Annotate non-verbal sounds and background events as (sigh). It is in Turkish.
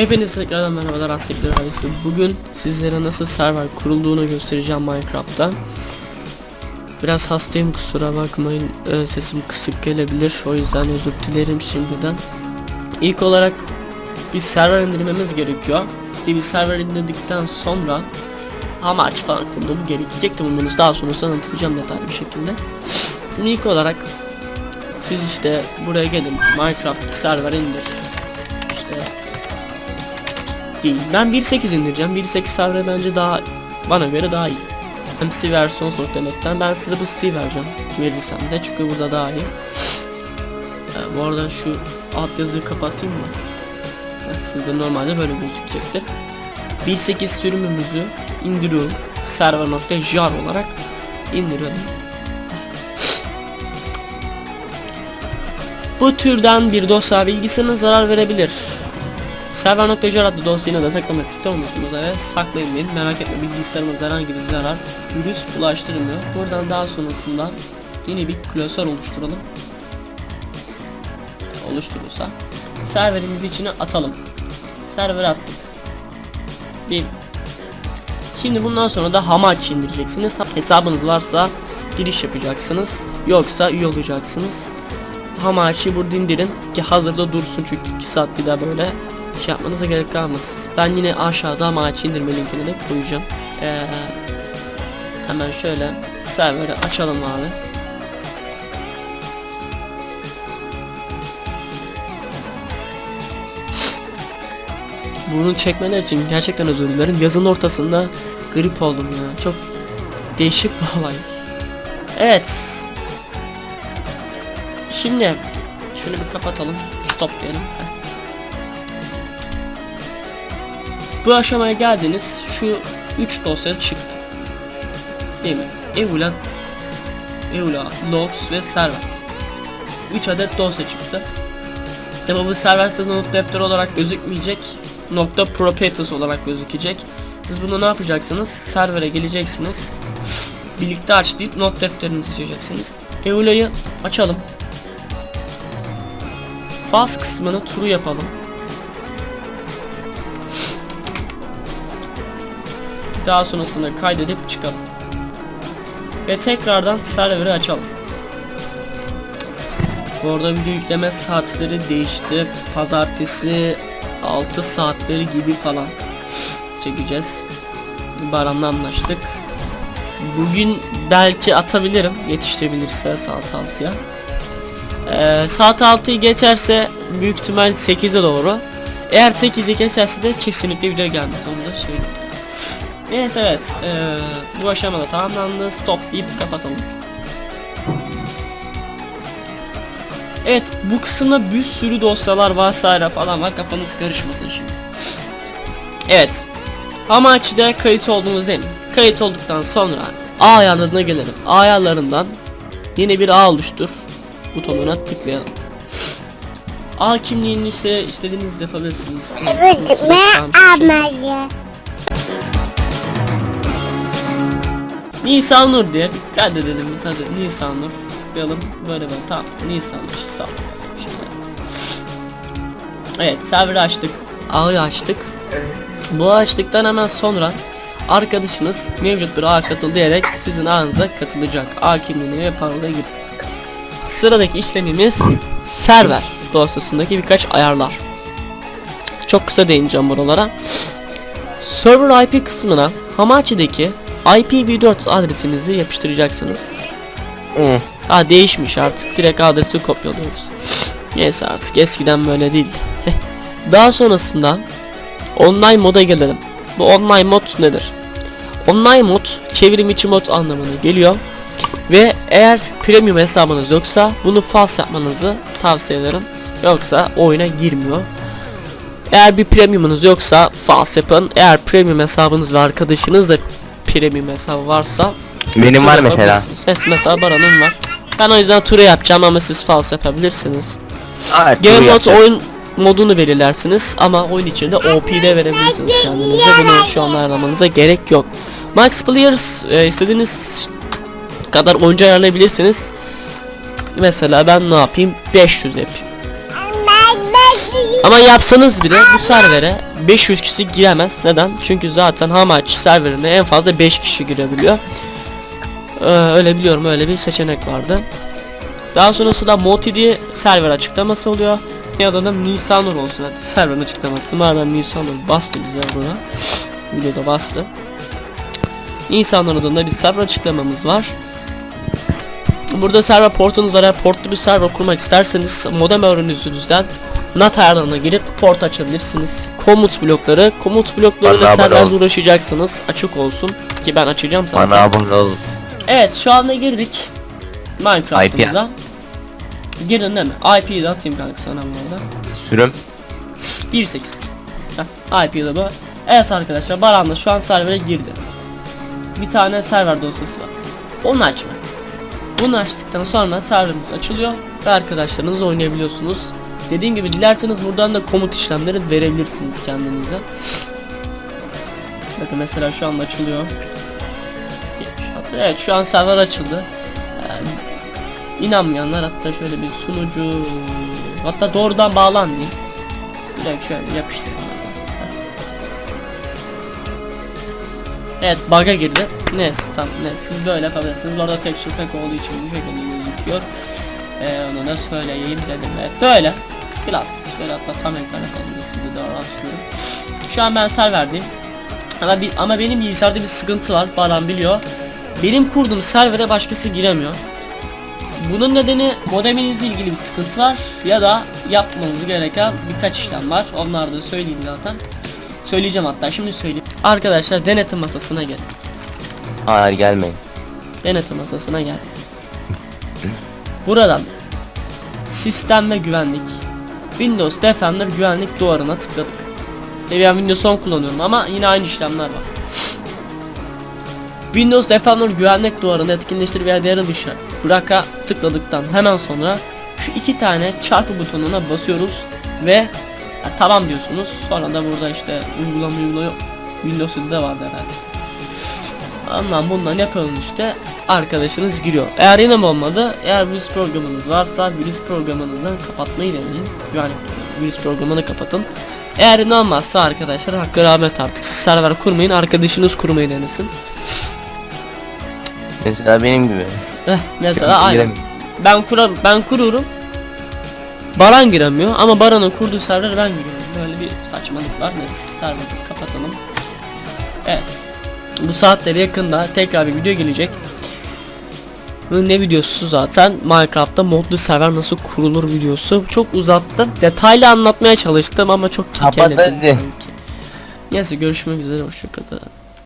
Hepinize tekrardan merhabalar Astikler ailesi. Bugün sizlere nasıl server kurulduğunu göstereceğim Minecraft'ta. Biraz hastayım kusura bakmayın Ee, sesim kısık gelebilir o yüzden özür dilerim şimdiden. İlk olarak bir server indirmemiz gerekiyor. İşte bir server indirdikten sonra amaç falan kurulum gerekecekti bunu daha sonrasında anlatacağım detaylı bir şekilde. Şimdi ilk olarak siz işte buraya gelin Minecraft server indir. Değil. Ben 1.8 indireceğim. 1.8 server bence daha bana göre daha iyi. MC versiyon.net'ten ben size bu siteyi vereceğim. Verirsem de çünkü burada daha iyi. Ee, bu arada şu alt yazıyı kapatayım mı? Sizde normalde böyle gözükecektir. 1.8 sürümümüzü indiriyorum. Server.jar olarak indiriyorum. Bu türden bir dosya bilgisine zarar verebilir. Server.jar adlı dosyayı da saklamak istiyor musunuz? Evet saklayın. Merak etme bilgisayarımız herhangi bir zarar virüs bulaştırmıyor. Buradan daha sonrasında yeni bir klasör oluşturalım. Oluşturursa serverimizi içine atalım. Server attık. Bir. Şimdi bundan sonra da Hamachi indireceksiniz. Hesabınız varsa giriş yapacaksınız. Yoksa üye olacaksınız. Hamachi burada indirin ki hazırda dursun çünkü 2 saat bir daha böyle şey yapmanıza gerek kalmaz. Ben yine aşağıda Hamachi indirme linkini de koyacağım. Ee, hemen şöyle serveri açalım abi. Bunu çekmeler için gerçekten özür dilerim. Yazın ortasında grip oldum ya. Çok değişik bir olay. Evet. Şimdi şunu bir kapatalım. Stop diyelim. Bu aşamaya geldiniz. Şu 3 dosya çıktı. Değil mi? Eula, Eula, Logs ve Server. 3 adet dosya çıktı. Tabi bu server size not defteri olarak gözükmeyecek. Nokta properties olarak gözükecek. Siz bunu ne yapacaksınız? Servere geleceksiniz. Birlikte aç deyip not defterini seçeceksiniz. Eula'yı açalım. Fast kısmını turu yapalım. Daha sonrasında kaydedip çıkalım. Ve tekrardan server'i açalım. Bu arada video yükleme saatleri değişti. Pazartesi 6 saatleri gibi falan çekeceğiz. Baran'la anlaştık. Bugün belki atabilirim yetiştirebilirse saat 6'ya. Ee, saat 6'yı geçerse büyük ihtimal 8'e doğru. Eğer 8'i geçerse de kesinlikle video gelmez onu da söyleyeyim. Neyse evet ee, bu aşamada tamamlandı stop deyip kapatalım. Evet bu kısımda bir sürü dosyalar vesaire falan var kafanız karışmasın şimdi. Evet. Hamachi'de kayıt oldunuz değil mi? Kayıt olduktan sonra A ayarlarına gelelim. A ayarlarından yeni bir ağ oluştur butonuna tıklayalım. A kimliğini işte istediğiniz yapabilirsiniz. Evet, Nur diye. Kaydedelim hadi Nisan Nur tıklayalım böyle böyle. Tamam Nisan Nur sağ ol. Şimdi. Evet serveri açtık. Ağı açtık. Bu açtıktan hemen sonra arkadaşınız mevcut bir ağa katıl diyerek sizin ağınıza katılacak. Ağ kimliğini ve parolayı gibi sıradaki işlemimiz server dosyasındaki birkaç ayarlar. Çok kısa değineceğim buralara. Server IP kısmına Hamachi'deki IPv4 adresinizi yapıştıracaksınız. Ha değişmiş artık direkt adresi kopyalıyoruz. Neyse artık eskiden böyle değildi. Daha sonrasında online moda gelelim. Bu online mod nedir? Online mod çevrim içi mod anlamına geliyor. Ve eğer premium hesabınız yoksa bunu false yapmanızı tavsiye ederim. Yoksa oyuna girmiyor. Eğer bir premiumunuz yoksa false yapın. Eğer premium hesabınız ve arkadaşınız da premium hesabı varsa Benim var mesela. Evet mesela Baran'ın var. Ben o yüzden tura yapacağım ama siz false yapabilirsiniz. Evet, Game yapacağız. oyun modunu belirlersiniz ama oyun içinde OP'de verebilirsiniz kendinize. Bunu şu an ayarlamanıza gerek yok. Max Players e, istediğiniz kadar oyuncu ayarlayabilirsiniz. Mesela ben ne yapayım? 500 yapayım. Ama yapsanız bile bu servere 500 kişi giremez. Neden? Çünkü zaten Hamachi serverine en fazla 5 kişi girebiliyor. Ee, öyle biliyorum öyle bir seçenek vardı. Daha sonrasında Moti diye server açıklaması oluyor. Ya da da Nisanur olsun hadi serverın açıklaması. Madem Nisanur bastı bize burada. Videoda bastı. Nisanur adında bir server açıklamamız var. Burada server portunuz var. Eğer portlu bir server kurmak isterseniz modem öğrenizden NAT ayarlarına girip port açabilirsiniz. Komut blokları, komut bloklarıyla ol. uğraşacaksınız. Açık olsun ki ben açacağım zaten. Bana abone ol. Evet şu anda girdik Minecraft'ımıza. Girdin değil mi? IP'yi de atayım kanka sana bu arada. Sürüm. 1.8 Heh, IP de bu. Evet arkadaşlar Baran da şu an servere girdi. Bir tane server dosyası var. Onu açma. Bunu açtıktan sonra serverimiz açılıyor ve arkadaşlarınızla oynayabiliyorsunuz. Dediğim gibi dilerseniz buradan da komut işlemleri verebilirsiniz kendinize. Bakın mesela şu anda açılıyor. Evet şu an server açıldı. Ee, inanmayanlar hatta şöyle bir sunucu hatta doğrudan bağlan diyeyim. Direkt şöyle yapıştırın. Evet bug'a girdi. Neyse tamam ne siz böyle yapabilirsiniz. Bu arada texture pack olduğu için bu şekilde gözüküyor. Ee, onu da söyleyeyim dedim. Evet böyle. Klas. Şöyle hatta tam ekran da Sizi araştırıyorum. Şu an ben serverdeyim. Ama, bir, ama benim bilgisayarda bir sıkıntı var. Baran biliyor. Benim kurduğum servere başkası giremiyor. Bunun nedeni modeminizle ilgili bir sıkıntı var ya da yapmanız gereken birkaç işlem var. Onları da söyleyeyim zaten. Söyleyeceğim hatta şimdi söyleyeyim. Arkadaşlar denetim masasına gelin. Hayır gelmeyin. Denetim masasına geldik. (laughs) Buradan sistem ve güvenlik Windows Defender güvenlik duvarına tıkladık. Ve ben Windows 10 kullanıyorum ama yine aynı işlemler var. Windows Defender güvenlik duvarını etkinleştir veya devre dışı bıraka tıkladıktan hemen sonra şu iki tane çarpı butonuna basıyoruz ve tamam diyorsunuz. Sonra da burada işte uygulama uygulama Windows'da da vardı herhalde. Ondan bundan yapalım işte arkadaşınız giriyor. Eğer yine olmadı eğer virüs programınız varsa virüs programınızdan kapatmayı deneyin. Yani virüs programını kapatın. Eğer inanmazsa arkadaşlar hakkı rahmet artık siz server kurmayın arkadaşınız kurmayı denesin. Mesela benim gibi. Eh, mesela aynen. Ben kurar ben kuruyorum. Baran giremiyor ama Baran'ın kurduğu server ben giriyorum. Böyle bir saçmalık var. Neyse serveri kapatalım. Evet. Bu saatleri yakında tekrar bir video gelecek. Ne videosu zaten Minecraft'ta modlu server nasıl kurulur videosu. Çok uzattım. Detaylı anlatmaya çalıştım ama çok hadi. sanki. Neyse görüşmek üzere hoşçakalın.